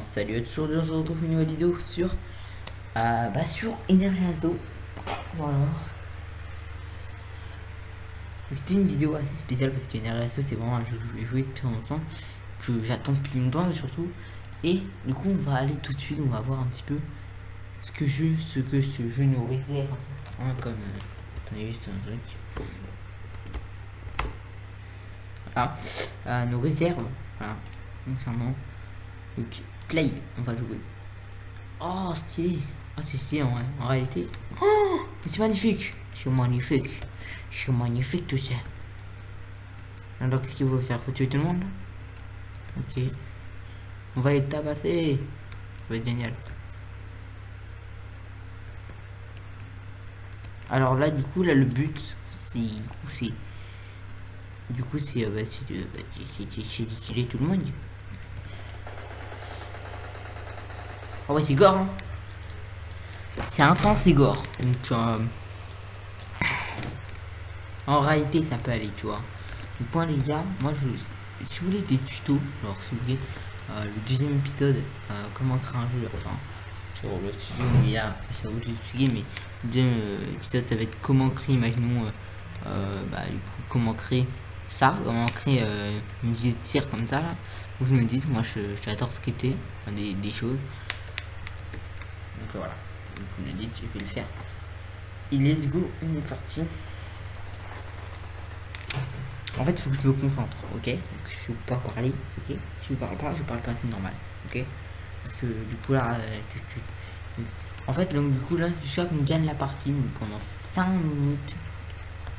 salut à tous, aujourd'hui on se retrouve une nouvelle vidéo sur, euh, bah, sur Voilà. C'était une vidéo assez spéciale parce qu'Energy c'est vraiment un jeu que je vais jouer depuis longtemps, que j'attends depuis longtemps surtout. Et du coup on va aller tout de suite, on va voir un petit peu ce que je, ce que ce jeu nous réserve. Hein, comme, euh, attendez juste un truc. Ah, euh, nos réserves, voilà, concernant donc, Clay, on va jouer. Oh, stylé. Ah, c'est en, réalité. Oh, c'est magnifique. C'est magnifique. C'est magnifique tout ça. Alors, qu'est-ce qu'il faut faire? Faut tuer tout le monde Ok. On va les tabasser. Ça va être génial. Alors là, du coup, là, le but, c'est... Du coup, c'est... Euh, bah, c'est de... Bah, c'est tout le monde. Ah ouais, c'est gore. Hein. C'est intense, c'est gore. Donc, euh, en réalité, ça peut aller, tu vois. Du point, les gars, moi, je, si vous voulez des tutos, alors si vous voulez euh, le deuxième épisode, euh, comment créer un jeu, enfin, sur le studio, mais vous expliquer, mais le deuxième épisode, ça va être comment créer, imaginons, bah, du coup, comment créer ça, comment créer une vidéo de tir comme ça, là. Vous me dites, moi, j'adore scripter des, des choses voilà. Donc on a dit, je vais le faire. Et let's go, on est parti. En fait, il faut que je me concentre, ok? Donc, je vais pas parler, ok? Si je parle pas, je parle pas, c'est normal, ok? Parce que du coup là, euh, en fait, donc du coup là, jusqu'à qu'on gagne la partie pendant 5 minutes.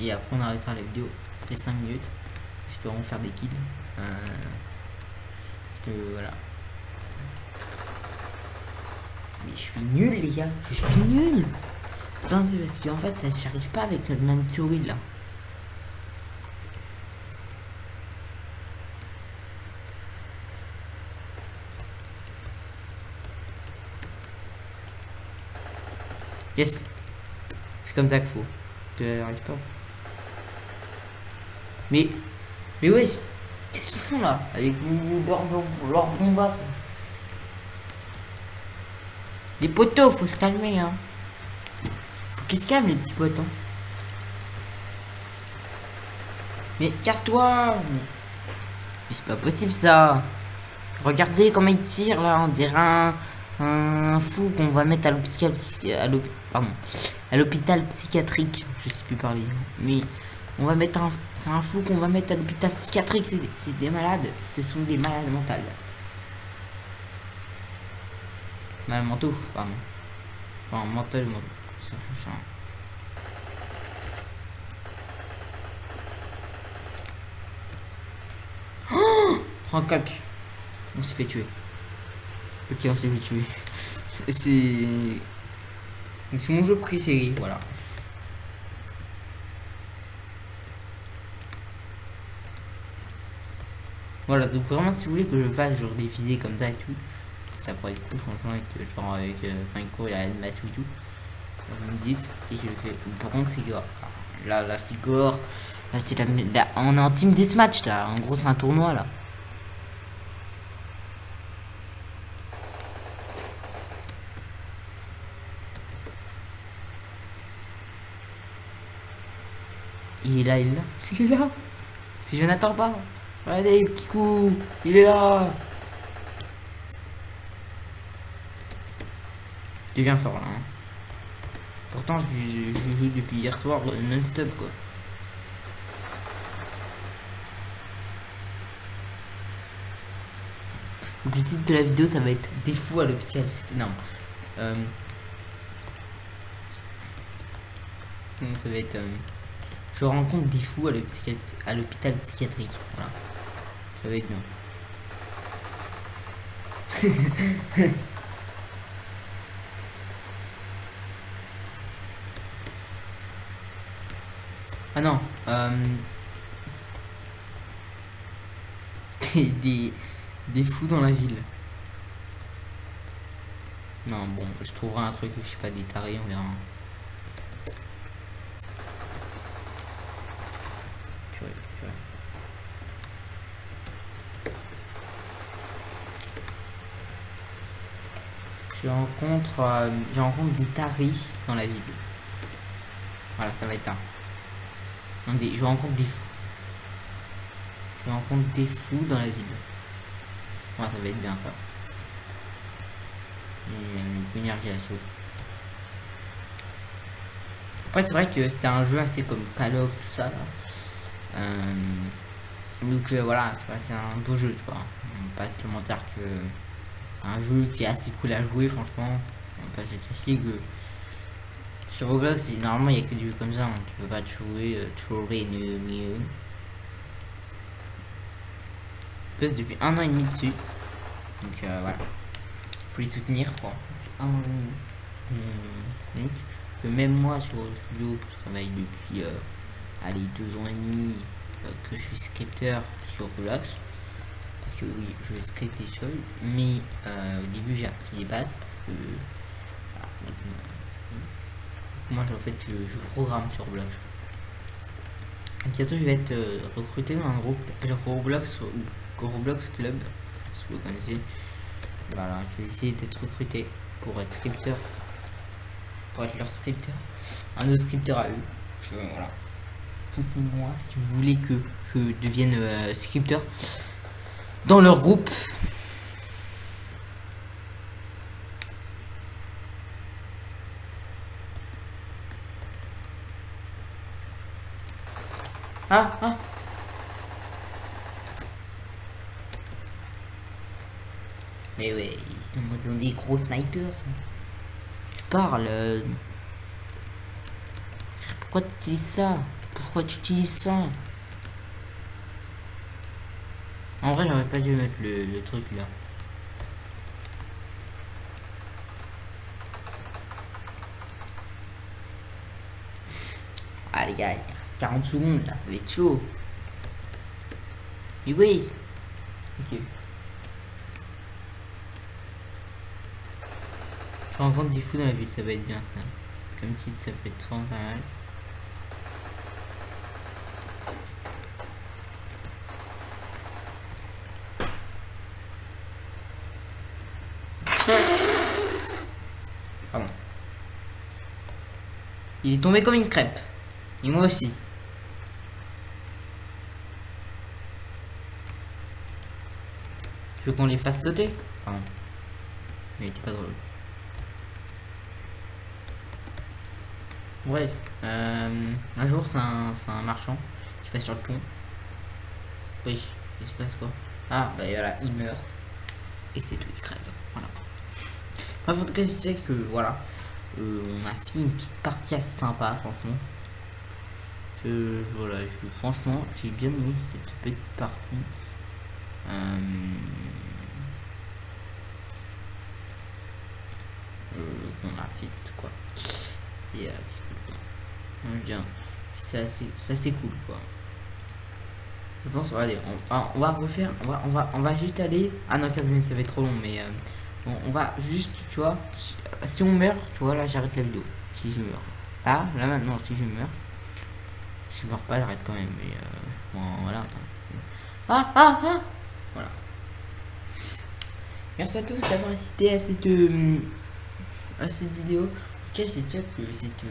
Et après, on arrêtera la vidéo après 5 minutes. Espérons faire des kills. Euh, parce que voilà, mais je suis nul, les gars. Je suis nul. Putain, c'est parce qu'en fait, ça j'arrive pas avec le man là. Yes. C'est comme ça qu'il faut. Tu n'arrives pas. Mais. Mais ouais. Qu'est-ce qu'ils font là? Avec leur, leur bombasse les poteaux, faut se calmer, hein. Faut qu'ils se calment, les petits potes, hein. Mais casse-toi Mais, c'est pas possible, ça Regardez comment il tire, là, on dirait un, fou qu'on va mettre à l'hôpital... À l'hôpital psychiatrique. Je sais plus parler. Mais on va mettre un... C'est un fou qu'on va mettre à l'hôpital psychiatrique. C'est des malades. Ce sont des malades mentales. Mal manteau, pardon. Enfin, mental, ça fait Oh Prends cap. On s'est fait tuer. Ok, on s'est fait tuer. C'est... C'est mon jeu préféré, voilà. Voilà, donc vraiment si vous voulez que je fasse genre des visées comme ça et tout, ça pourrait être cool franchement avec genre avec euh, enfin il y a une masse ou tout vous me dites et je le fais c'est gore là là c'est gore là, la, là, on est en team deathmatch là en gros c'est un tournoi là Il est là, il est là. Il est là. Si je n'attends pas. Allez, petit coup. Il est là. Deviens fort là. Hein. Pourtant, je, joue depuis hier soir euh, non-stop quoi. Le titre de la vidéo ça va être des fous à l'hôpital. Non. Euh... Ça va être... Euh... Je rencontre des fous à l'hôpital psychiatrique. Voilà. Ça va être bien. Ah non. Euh... Des, des, fous dans la ville. Non, bon, je trouverai un truc, je sais pas, des tarés, on verra. Je rencontre, euh, je des taris dans la ville. Voilà, ça va être un. Je rencontre des fous. Je rencontre des fous dans la ville. Voilà, ça va être bien ça. Une énergie assaut. Après, c'est vrai que c'est un jeu assez comme Call of, tout ça. Euh, donc euh, voilà, c'est un beau jeu, tu vois. On pas se mentir que un jeu qui est assez cool à jouer, franchement. On va pas se que sur Roblox, normalement, il n'y a que du jeu comme ça. Hein. Tu peux pas te jouer, euh, trouver mieux. mieux. depuis un an et demi dessus. Donc euh, voilà. Faut les soutenir, quoi. Un donc, que même moi sur le studio, je travaille depuis euh, allez, deux ans et demi euh, que je suis scripteur sur Roblox. Parce que oui, je scripte des choses, mais euh, au début j'ai appris les bases parce que moi en fait je, programme sur Roblox. bientôt je vais être recruté dans un groupe qui s'appelle Roblox ou Roblox Club, si vous connaissez. Voilà, je vais essayer d'être recruté pour être scripteur pour être leur scripteur. Un autre scripteur à eux. Je, voilà. moi si vous voulez que je devienne euh, scripteur dans leur groupe. Ah, ah. Mais ouais, ils sont des gros snipers parle. Euh. Pourquoi tu utilises ça? Pourquoi tu utilises ça? En vrai, j'aurais pas dû mettre le, truc là. Les gars, 40 secondes là, ça va être chaud. Et oui. Ok. Je rencontre des fous dans la ville, ça va être bien ça. Comme titre, ça peut être trop pas mal. Pardon. Il est tombé comme une crêpe. Et moi aussi. Qu'on les fasse sauter. Mais était pas drôle. Bref, euh, un jour c'est un, marchand qui fait sur le pont. Oui, il se passe quoi? Ah, bah voilà, il meurt. Et c'est tout, il crève. Voilà. Bref, en tout cas, je sais que voilà, euh, on a fait une petite partie assez sympa, franchement. Voilà, je, franchement, j'ai bien aimé cette petite partie. Euh, euh, a fait quoi. Et c'est bien. C'est assez, cool quoi. Je pense, allez, on, on, va refaire, on va, on va, on va juste aller. Ah non, 15 minutes, ça va être trop long, mais euh, bon, on va juste, tu vois, si, on meurt, tu vois, là j'arrête la vidéo. Si je meurs. Là, là maintenant, si je meurs, si je meurs pas, j'arrête quand même. Mais euh, bon, voilà. Ah, ah, ah. Merci à tous d'avoir assisté à cette, euh, à cette vidéo. En tout cas, j'espère que cette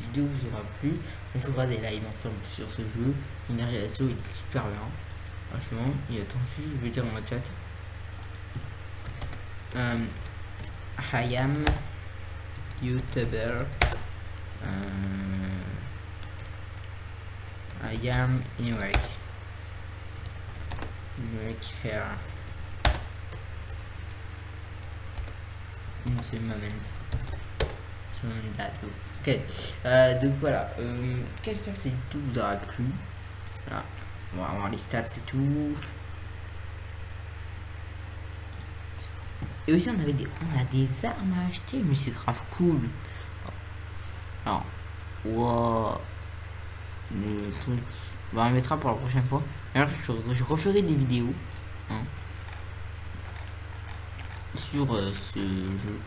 vidéo vous aura plu. On fera des lives ensemble sur ce jeu. Énergie Assaut, il est super bien. Franchement, et attends, juste, je vais dire dans le chat. Um, I am YouTuber. Um, I am work. work here. Moment. Ok, euh, donc voilà, euh, j'espère que c'est tout vous aura plu. Voilà, on les stats et tout. Et aussi on avait des, on a des armes à acheter, mais c'est grave cool. Alors, wow, le truc, on le mettra pour la prochaine fois. Alors je, referai des vidéos hein, sur euh, ce jeu.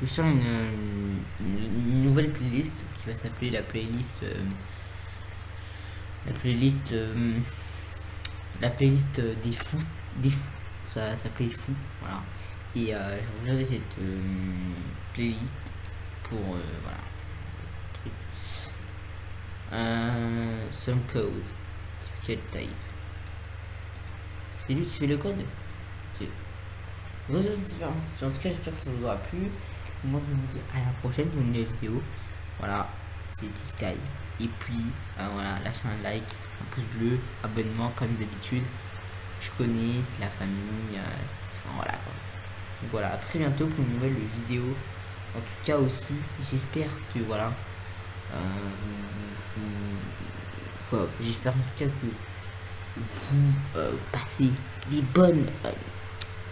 je vais faire une, nouvelle playlist qui va s'appeler la playlist euh, la playlist euh, la playlist des fous des fous ça, ça plaît fou. Voilà. Et euh, je regarde cette playlist pour voilà. Some codes. Type. C'est lui qui fait le code. En tout cas, j'espère que ça vous aura plu. Moi, je vous dis à la prochaine pour une nouvelle vidéo. Voilà, c'était Sky. Et puis, euh, voilà, lâchez un like, un pouce bleu, abonnement comme d'habitude. Je connais, c'est la famille. Euh, enfin, voilà. Donc voilà, à très bientôt pour une nouvelle vidéo. En tout cas aussi, j'espère que voilà. Euh, j'espère en tout cas que vous passez les bonnes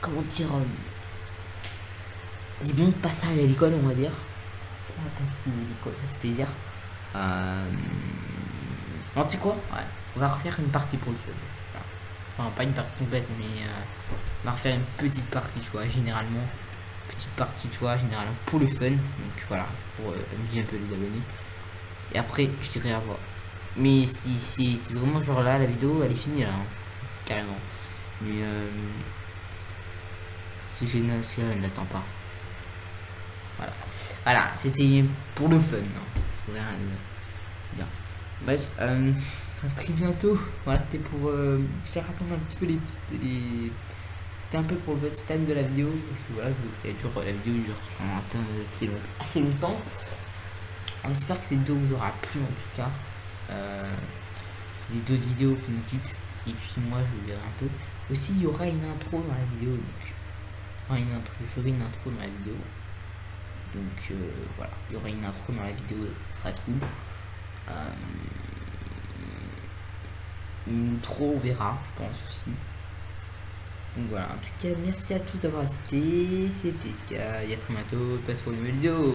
comment dire, euh, des bons passages à l'école, on va dire. ça fait plaisir. Euh... tu sais quoi ouais. On va refaire une partie pour le fun. Enfin, pas une partie complète, mais euh, on va refaire une petite partie, tu vois, généralement. Petite partie, tu vois, généralement pour le fun. Donc voilà, pour euh, amuser un peu les abonnés. Et après, je dirais à voir. Mais si c'est vraiment genre là, la vidéo, elle est finie là, hein. carrément. Mais euh, ce génocide n'attend pas. Voilà. Voilà, c'était pour le fun. Hein. Bien. Bref, euh, très bientôt. Voilà, c'était pour euh, attendre un petit peu les petites. C'était un peu pour le time de la vidéo. Parce que voilà, toujours, la vidéo dure assez, assez longtemps. J'espère que cette vidéo vous aura plu en tout cas. Euh, les d'autres vidéos une petite. Et puis moi je vous verrai un peu. Aussi il y aura une intro dans la vidéo. Donc une intro, je ferai une intro dans la vidéo. Donc euh, voilà, il y aura une intro dans la vidéo, sera cool. Euh, une intro, on verra, je pense aussi. Donc voilà, en tout cas, merci à tous d'avoir assisté. C'était Sky, à très bientôt, passe pour une nouvelle vidéo.